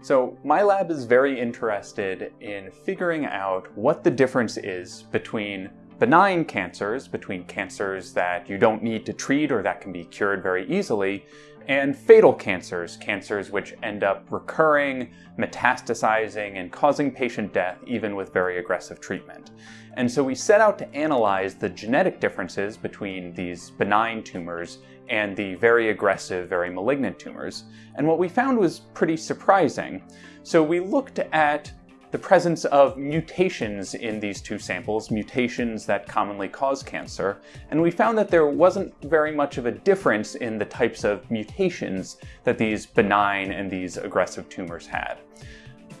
So my lab is very interested in figuring out what the difference is between benign cancers, between cancers that you don't need to treat or that can be cured very easily, and fatal cancers, cancers which end up recurring, metastasizing, and causing patient death even with very aggressive treatment. And so we set out to analyze the genetic differences between these benign tumors and the very aggressive, very malignant tumors. And what we found was pretty surprising. So we looked at the presence of mutations in these two samples, mutations that commonly cause cancer, and we found that there wasn't very much of a difference in the types of mutations that these benign and these aggressive tumors had.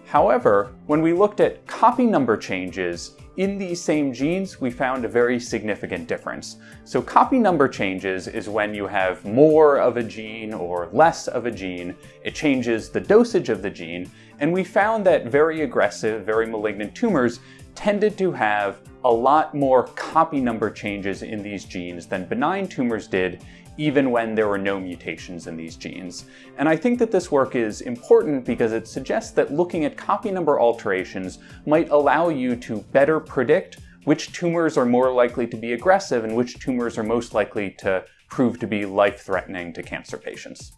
However, when we looked at copy number changes in these same genes, we found a very significant difference. So copy number changes is when you have more of a gene or less of a gene. It changes the dosage of the gene, and we found that very aggressive, very malignant tumors tended to have a lot more copy number changes in these genes than benign tumors did, even when there were no mutations in these genes. And I think that this work is important because it suggests that looking at copy number alterations might allow you to better predict which tumors are more likely to be aggressive and which tumors are most likely to prove to be life-threatening to cancer patients.